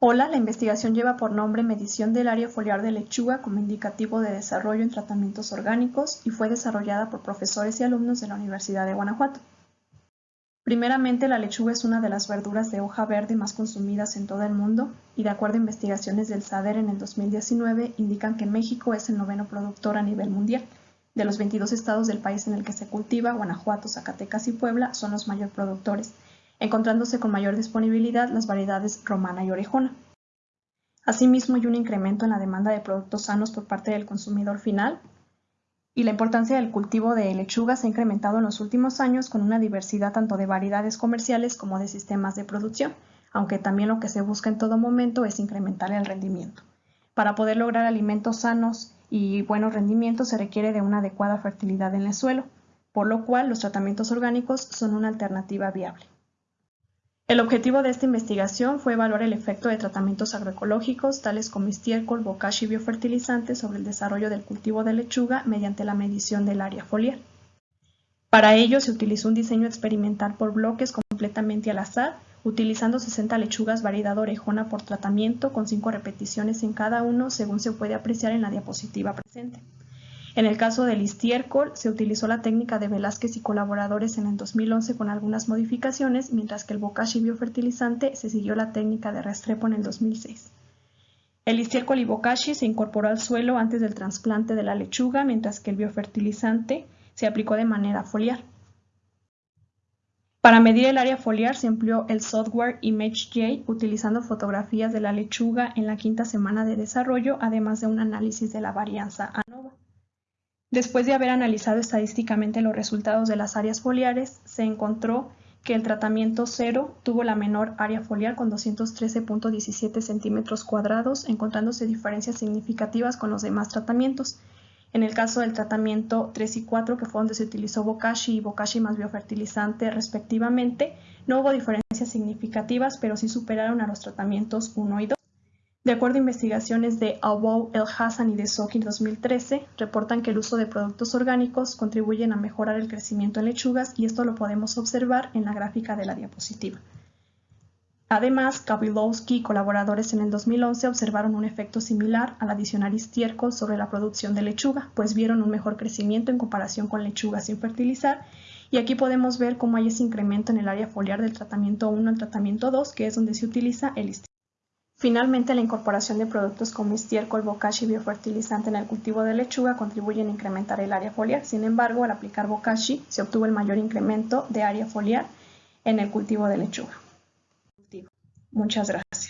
Hola, la investigación lleva por nombre Medición del área foliar de lechuga como indicativo de desarrollo en tratamientos orgánicos y fue desarrollada por profesores y alumnos de la Universidad de Guanajuato. Primeramente, la lechuga es una de las verduras de hoja verde más consumidas en todo el mundo y de acuerdo a investigaciones del SADER en el 2019 indican que México es el noveno productor a nivel mundial. De los 22 estados del país en el que se cultiva, Guanajuato, Zacatecas y Puebla son los mayores productores encontrándose con mayor disponibilidad las variedades romana y orejona. Asimismo, hay un incremento en la demanda de productos sanos por parte del consumidor final y la importancia del cultivo de lechuga se ha incrementado en los últimos años con una diversidad tanto de variedades comerciales como de sistemas de producción, aunque también lo que se busca en todo momento es incrementar el rendimiento. Para poder lograr alimentos sanos y buenos rendimientos se requiere de una adecuada fertilidad en el suelo, por lo cual los tratamientos orgánicos son una alternativa viable. El objetivo de esta investigación fue evaluar el efecto de tratamientos agroecológicos, tales como estiércol, bocashi y biofertilizantes sobre el desarrollo del cultivo de lechuga mediante la medición del área foliar. Para ello se utilizó un diseño experimental por bloques completamente al azar, utilizando 60 lechugas variedad orejona por tratamiento con 5 repeticiones en cada uno según se puede apreciar en la diapositiva presente. En el caso del estiércol, se utilizó la técnica de Velázquez y colaboradores en el 2011 con algunas modificaciones, mientras que el bokashi biofertilizante se siguió la técnica de Restrepo en el 2006. El estiércol y bokashi se incorporó al suelo antes del trasplante de la lechuga, mientras que el biofertilizante se aplicó de manera foliar. Para medir el área foliar se empleó el software ImageJ utilizando fotografías de la lechuga en la quinta semana de desarrollo, además de un análisis de la varianza. Después de haber analizado estadísticamente los resultados de las áreas foliares, se encontró que el tratamiento cero tuvo la menor área foliar con 213.17 centímetros cuadrados, encontrándose diferencias significativas con los demás tratamientos. En el caso del tratamiento 3 y 4, que fue donde se utilizó Bokashi y Bokashi más biofertilizante respectivamente, no hubo diferencias significativas, pero sí superaron a los tratamientos 1 y 2. De acuerdo a investigaciones de Albow, El Hassan y de Soki 2013, reportan que el uso de productos orgánicos contribuyen a mejorar el crecimiento en lechugas y esto lo podemos observar en la gráfica de la diapositiva. Además, Kabilowski y colaboradores en el 2011 observaron un efecto similar al adicionar estiércol sobre la producción de lechuga, pues vieron un mejor crecimiento en comparación con lechugas sin fertilizar y aquí podemos ver cómo hay ese incremento en el área foliar del tratamiento 1 al tratamiento 2, que es donde se utiliza el estiércol. Finalmente, la incorporación de productos como estiércol, bokashi y biofertilizante en el cultivo de lechuga contribuyen a incrementar el área foliar. Sin embargo, al aplicar bokashi se obtuvo el mayor incremento de área foliar en el cultivo de lechuga. Muchas gracias.